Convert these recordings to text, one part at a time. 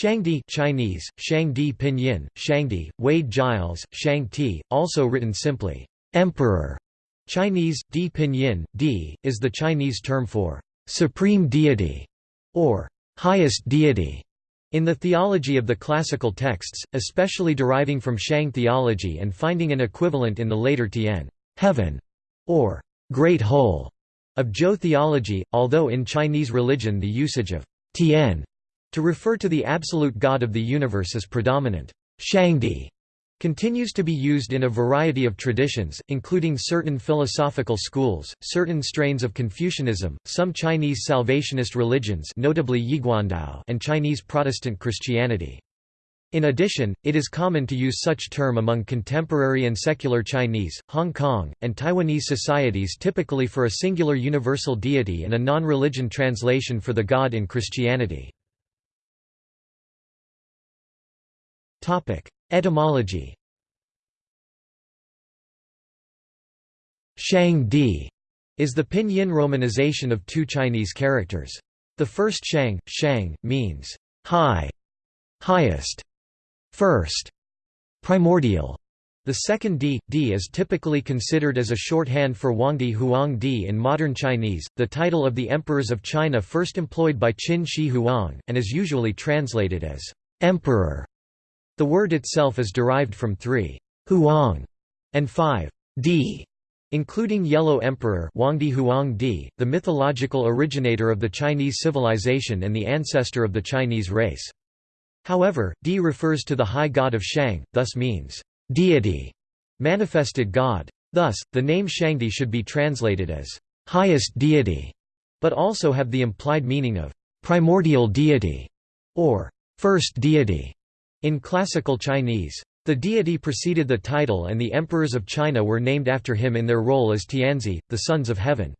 Shangdi Chinese, Shangdi Pinyin, Shangdi, Wade Giles, Shang Ti, also written simply, Emperor. Chinese, Di Pinyin, Di, is the Chinese term for supreme deity, or highest deity. In the theology of the classical texts, especially deriving from Shang theology and finding an equivalent in the later Tian heaven, or great whole, of Zhou theology, although in Chinese religion the usage of Tian to refer to the absolute God of the universe is predominant. Shangdi continues to be used in a variety of traditions, including certain philosophical schools, certain strains of Confucianism, some Chinese salvationist religions notably Yiguandao and Chinese Protestant Christianity. In addition, it is common to use such term among contemporary and secular Chinese, Hong Kong, and Taiwanese societies typically for a singular universal deity and a non-religion translation for the god in Christianity. Etymology Shang Di is the pinyin romanization of two Chinese characters. The first Shang, Shang, means high, highest, first, primordial. The second Di, Di is typically considered as a shorthand for Huangdi Huangdi in modern Chinese, the title of the emperors of China first employed by Qin Shi Huang, and is usually translated as emperor. The word itself is derived from three Huang and five Di, including Yellow Emperor Huangdi Huangdi, the mythological originator of the Chinese civilization and the ancestor of the Chinese race. However, Di refers to the high god of Shang, thus means deity, manifested god. Thus, the name Shangdi should be translated as highest deity, but also have the implied meaning of primordial deity or first deity. In classical Chinese, the deity preceded the title and the emperors of China were named after him in their role as Tianzi, the sons of heaven.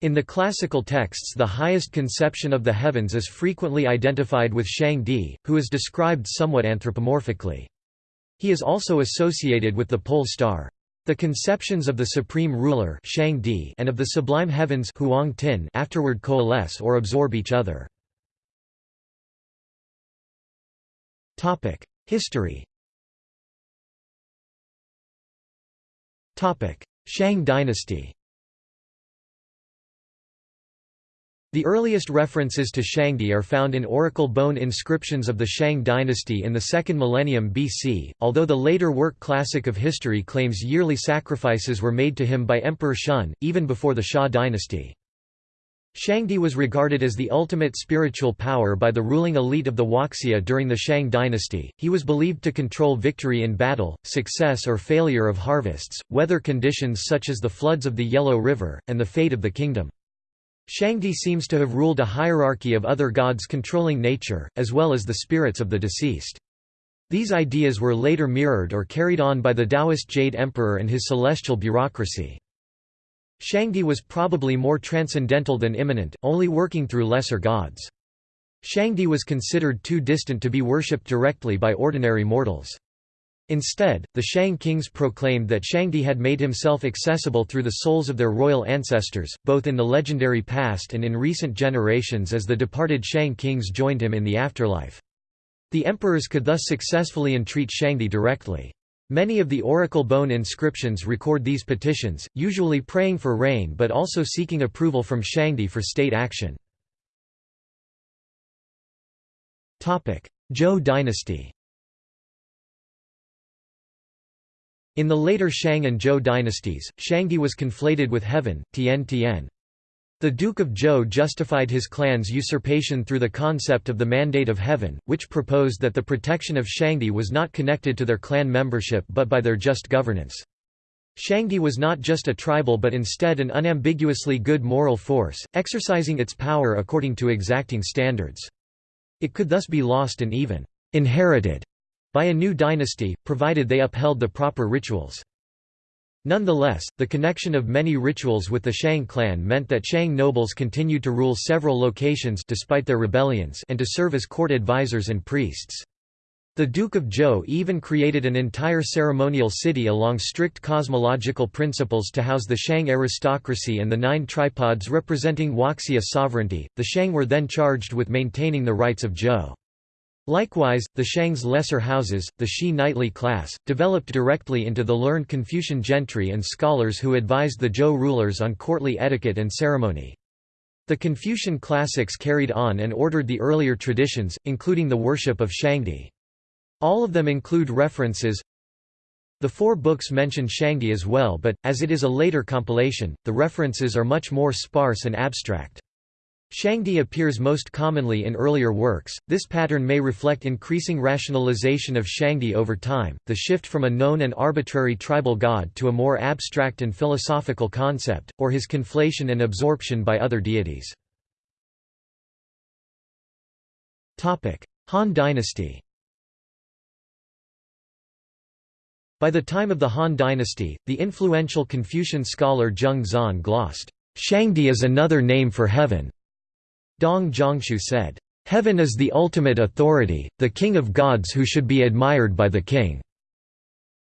In the classical texts the highest conception of the heavens is frequently identified with Shang Di, who is described somewhat anthropomorphically. He is also associated with the pole star. The conceptions of the supreme ruler Shang Di and of the sublime heavens Huang Tian afterward coalesce or absorb each other. History. Topic: Shang dynasty. The earliest references to Shangdi are found in oracle bone inscriptions of the Shang dynasty in the 2nd millennium BC, although the later work Classic of History claims yearly sacrifices were made to him by Emperor Shun, even before the Xia dynasty. Shangdi was regarded as the ultimate spiritual power by the ruling elite of the Huaxia during the Shang dynasty. He was believed to control victory in battle, success or failure of harvests, weather conditions such as the floods of the Yellow River, and the fate of the kingdom. Shangdi seems to have ruled a hierarchy of other gods controlling nature, as well as the spirits of the deceased. These ideas were later mirrored or carried on by the Taoist Jade Emperor and his celestial bureaucracy. Shangdi was probably more transcendental than immanent, only working through lesser gods. Shangdi was considered too distant to be worshipped directly by ordinary mortals. Instead, the Shang kings proclaimed that Shangdi had made himself accessible through the souls of their royal ancestors, both in the legendary past and in recent generations as the departed Shang kings joined him in the afterlife. The emperors could thus successfully entreat Shangdi directly. Many of the oracle bone inscriptions record these petitions, usually praying for rain but also seeking approval from Shangdi for state action. Zhou dynasty In the later Shang and Zhou dynasties, Shangdi was conflated with heaven, Tian Tian. The Duke of Zhou justified his clan's usurpation through the concept of the Mandate of Heaven, which proposed that the protection of Shangdi was not connected to their clan membership but by their just governance. Shangdi was not just a tribal but instead an unambiguously good moral force, exercising its power according to exacting standards. It could thus be lost and even inherited by a new dynasty, provided they upheld the proper rituals. Nonetheless, the connection of many rituals with the Shang clan meant that Shang nobles continued to rule several locations despite their rebellions and to serve as court advisors and priests. The Duke of Zhou even created an entire ceremonial city along strict cosmological principles to house the Shang aristocracy and the nine tripods representing Huaxia sovereignty. The Shang were then charged with maintaining the rights of Zhou. Likewise, the Shang's lesser houses, the Shi knightly class, developed directly into the learned Confucian gentry and scholars who advised the Zhou rulers on courtly etiquette and ceremony. The Confucian classics carried on and ordered the earlier traditions, including the worship of Shangdi. All of them include references The four books mention Shangdi as well but, as it is a later compilation, the references are much more sparse and abstract. Shangdi appears most commonly in earlier works. This pattern may reflect increasing rationalization of Shangdi over time, the shift from a known and arbitrary tribal god to a more abstract and philosophical concept, or his conflation and absorption by other deities. Topic: Han dynasty By the time of the Han dynasty, the influential Confucian scholar Zheng Xuan glossed, Shangdi is another name for heaven. Dong Zhongshu said, "...heaven is the ultimate authority, the king of gods who should be admired by the king."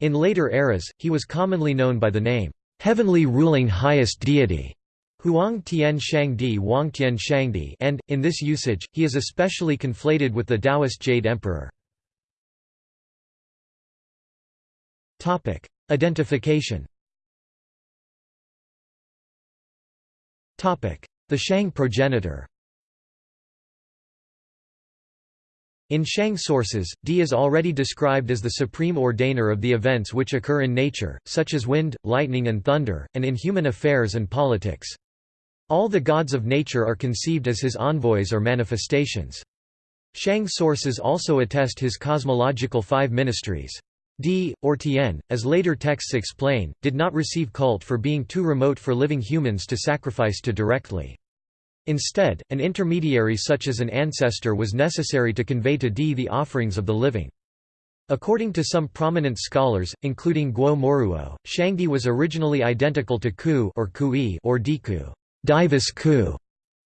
In later eras, he was commonly known by the name, "...heavenly ruling highest deity." Huang Tian Shangdi Wang Tian Shangdi and, in this usage, he is especially conflated with the Taoist Jade Emperor. Identification The Shang progenitor In Shang sources, Di is already described as the supreme ordainer of the events which occur in nature, such as wind, lightning and thunder, and in human affairs and politics. All the gods of nature are conceived as his envoys or manifestations. Shang sources also attest his cosmological five ministries. Di, or Tien, as later texts explain, did not receive cult for being too remote for living humans to sacrifice to directly. Instead, an intermediary such as an ancestor was necessary to convey to Di the offerings of the living. According to some prominent scholars, including Guo Moruo, Shangdi was originally identical to Ku or Kui or Diku, Divus Ku,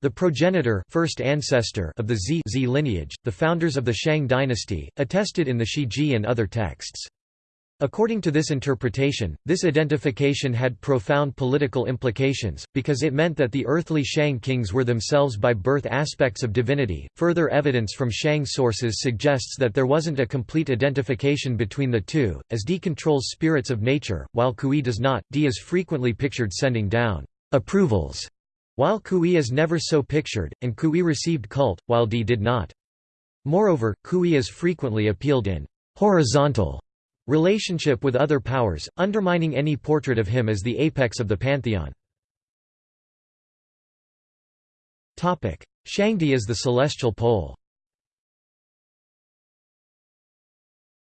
the progenitor first ancestor of the Zi, Zi lineage, the founders of the Shang dynasty, attested in the Shiji and other texts. According to this interpretation, this identification had profound political implications, because it meant that the earthly Shang kings were themselves by birth aspects of divinity. Further evidence from Shang sources suggests that there wasn't a complete identification between the two, as Di controls spirits of nature, while Kui does not. Di is frequently pictured sending down approvals, while Kui is never so pictured, and Kui received cult, while Di did not. Moreover, Kui is frequently appealed in horizontal relationship with other powers, undermining any portrait of him as the apex of the pantheon. Shangdi is the celestial pole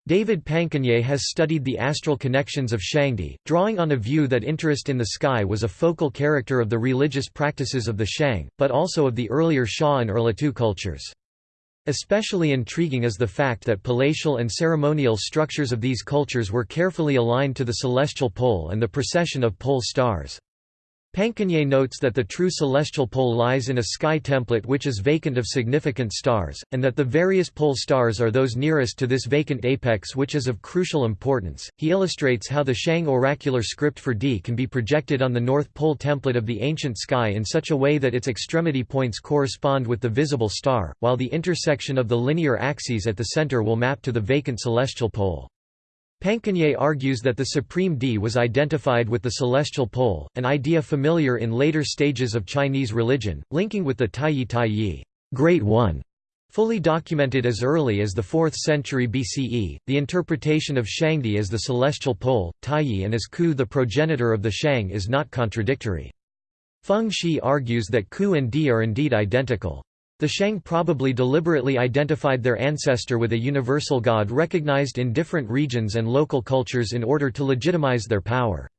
David Pankenier has studied the astral connections of Shangdi, drawing on a view that interest in the sky was a focal character of the religious practices of the Shang, but also of the earlier Xia and Erlitou cultures. Especially intriguing is the fact that palatial and ceremonial structures of these cultures were carefully aligned to the celestial pole and the precession of pole stars. Pankenier notes that the true celestial pole lies in a sky template which is vacant of significant stars, and that the various pole stars are those nearest to this vacant apex which is of crucial importance. He illustrates how the Shang oracular script for Di can be projected on the North Pole template of the ancient sky in such a way that its extremity points correspond with the visible star, while the intersection of the linear axes at the center will map to the vacant celestial pole. Pankenier argues that the supreme Di was identified with the celestial pole, an idea familiar in later stages of Chinese religion, linking with the Taiyi Taiyi Great One. Fully documented as early as the 4th century BCE, the interpretation of Shangdi as the celestial pole, Taiyi and as Ku the progenitor of the Shang is not contradictory. Feng Shi argues that Ku and Di are indeed identical. The Shang probably deliberately identified their ancestor with a universal god recognized in different regions and local cultures in order to legitimize their power.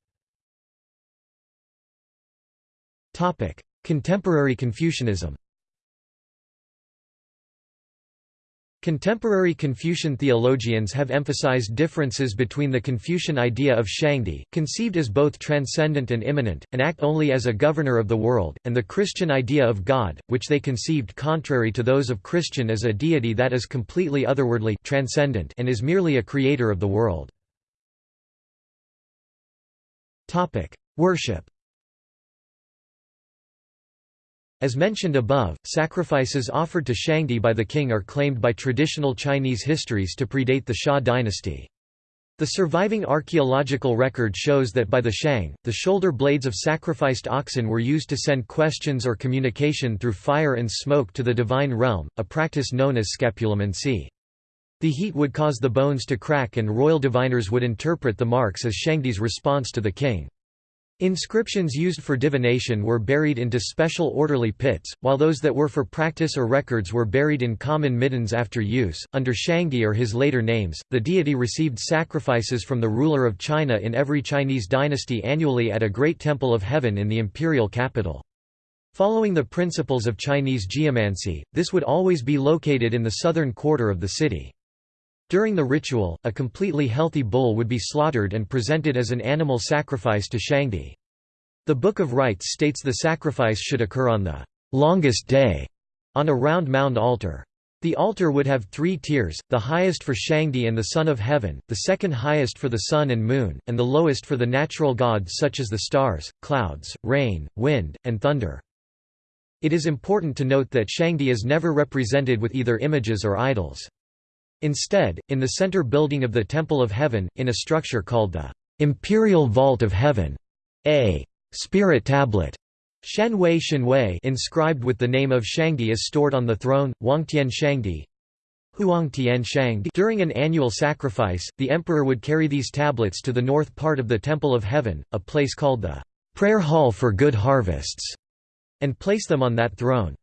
Contemporary Confucianism Contemporary Confucian theologians have emphasized differences between the Confucian idea of Shangdi, conceived as both transcendent and immanent, and act only as a governor of the world, and the Christian idea of God, which they conceived contrary to those of Christian as a deity that is completely otherworldly transcendent and is merely a creator of the world. Worship As mentioned above, sacrifices offered to Shangdi by the king are claimed by traditional Chinese histories to predate the Xia dynasty. The surviving archaeological record shows that by the Shang, the shoulder blades of sacrificed oxen were used to send questions or communication through fire and smoke to the divine realm, a practice known as scapulomancy. The heat would cause the bones to crack and royal diviners would interpret the marks as Shangdi's response to the king. Inscriptions used for divination were buried into special orderly pits, while those that were for practice or records were buried in common middens after use. Under Shangdi or his later names, the deity received sacrifices from the ruler of China in every Chinese dynasty annually at a great temple of heaven in the imperial capital. Following the principles of Chinese geomancy, this would always be located in the southern quarter of the city. During the ritual, a completely healthy bull would be slaughtered and presented as an animal sacrifice to Shangdi. The Book of Rites states the sacrifice should occur on the longest day, on a round mound altar. The altar would have three tiers, the highest for Shangdi and the Son of Heaven, the second highest for the sun and moon, and the lowest for the natural gods such as the stars, clouds, rain, wind, and thunder. It is important to note that Shangdi is never represented with either images or idols. Instead, in the center building of the Temple of Heaven, in a structure called the Imperial Vault of Heaven, a spirit tablet Shenwei Shenwei inscribed with the name of Shangdi is stored on the throne, Huangtian Shangdi. During an annual sacrifice, the emperor would carry these tablets to the north part of the Temple of Heaven, a place called the Prayer Hall for Good Harvests, and place them on that throne.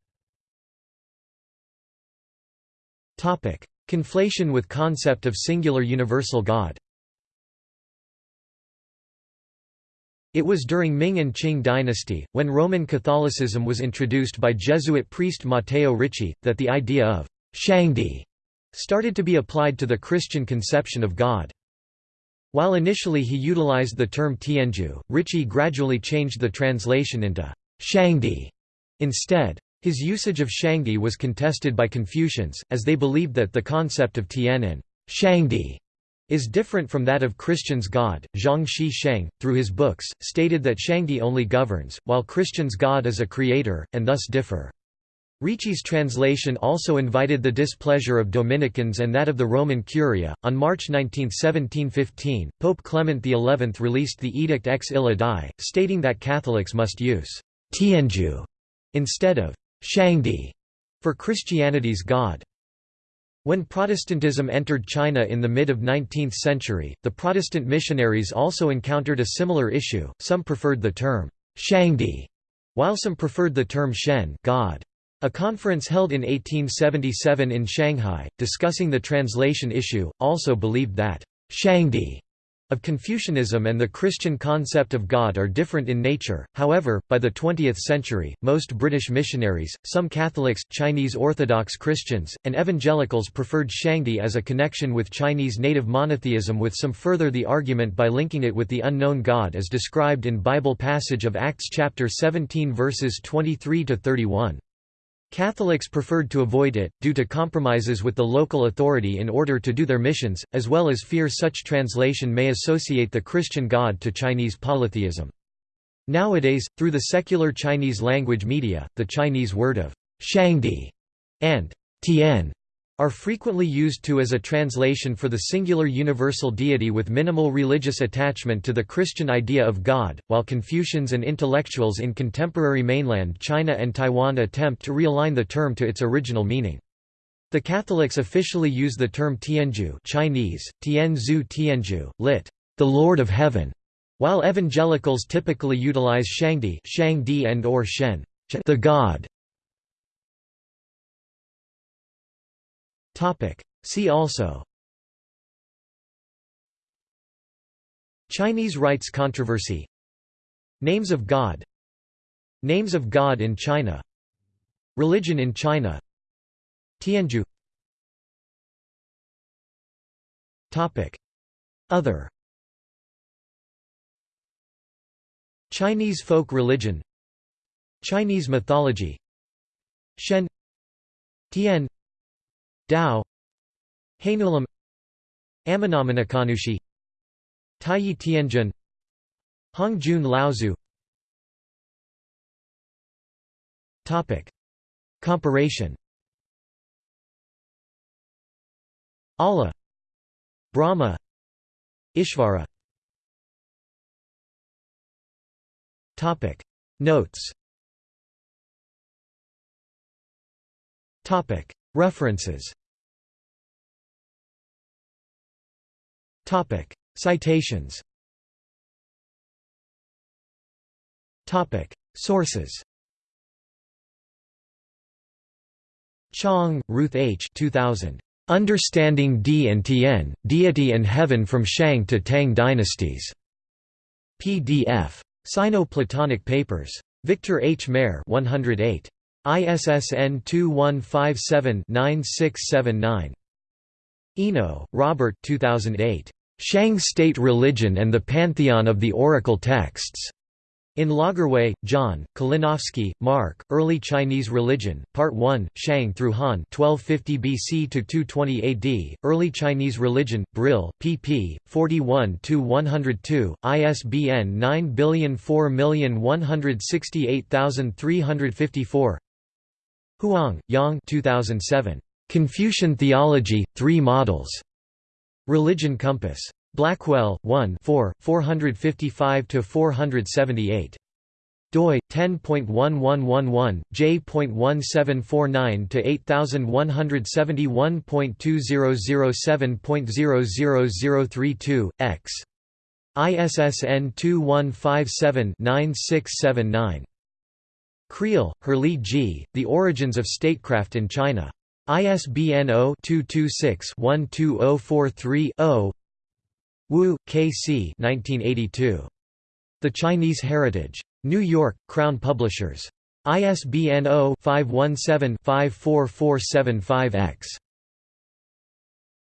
Conflation with concept of singular universal God It was during Ming and Qing dynasty, when Roman Catholicism was introduced by Jesuit priest Matteo Ricci, that the idea of Shangdi started to be applied to the Christian conception of God. While initially he utilized the term Tianzhu, Ricci gradually changed the translation into Shangdi instead. His usage of Shangdi was contested by Confucians, as they believed that the concept of Tian and Shangdi is different from that of Christians' God. Zhang Shi Sheng, through his books, stated that Shangdi only governs, while Christians' God is a creator, and thus differ. Ricci's translation also invited the displeasure of Dominicans and that of the Roman Curia. On March 19, 1715, Pope Clement XI released the Edict Ex Illa Die, stating that Catholics must use Tianzhu instead of Shangdi for Christianity's God. When Protestantism entered China in the mid of 19th century, the Protestant missionaries also encountered a similar issue. Some preferred the term Shangdi, while some preferred the term Shen, God. A conference held in 1877 in Shanghai, discussing the translation issue, also believed that Shangdi of Confucianism and the Christian concept of God are different in nature, however, by the 20th century, most British missionaries, some Catholics, Chinese Orthodox Christians, and evangelicals preferred Shangdi as a connection with Chinese native monotheism with some further the argument by linking it with the unknown God as described in Bible passage of Acts chapter 17 verses 23–31. Catholics preferred to avoid it, due to compromises with the local authority in order to do their missions, as well as fear such translation may associate the Christian God to Chinese polytheism. Nowadays, through the secular Chinese language media, the Chinese word of Shangdi and Tian are frequently used to as a translation for the singular universal deity with minimal religious attachment to the Christian idea of God, while Confucians and intellectuals in contemporary mainland China and Taiwan attempt to realign the term to its original meaning. The Catholics officially use the term Tianzhu Chinese, Tianzhu Tianzhu, lit. the Lord of Heaven, while evangelicals typically utilize Shangdi, Shangdi and or Shen, the God. See also. Chinese rites controversy. Names of God. Names of God in China. Religion in China. Tianzhu Other. Chinese folk religion. Chinese mythology. Shen. Tian Dao Hainulam Ame-no-Minakanushi Taiyi Tianzun Hongjun Laozu. Topic. Comparation Allah Brahma Ishvara. Topic. Notes. Topic References Topic Citations Topic Sources Chong, Ruth H. 2000. Understanding Di and Tien, Deity and Heaven from Shang to Tang Dynasties. PDF. Sino-Platonic Papers. Victor H. Mair 108. ISSN 2157-9679. Eno, Robert 2008. Shang State Religion and the Pantheon of the Oracle Texts. In Lagerwey, John, Kalinowski, Mark, Early Chinese Religion, Part 1, Shang through Han 1250 BC to 220 AD, Early Chinese Religion, Brill, pp. 41–102, ISBN 9004168354 Huang, Yang 2007. Confucian Theology, Three Models. Religion Compass. Blackwell, 1 4, 455–478. doi 10.1111 j.1749 to 8171.2007.00032 x ISSN 2157-9679. Creel, Herrlee G., The Origins of Statecraft in China. ISBN 0-226-12043-0 Wu, K. C. 1982. The Chinese Heritage. New York, Crown Publishers. ISBN 0-517-54475-X.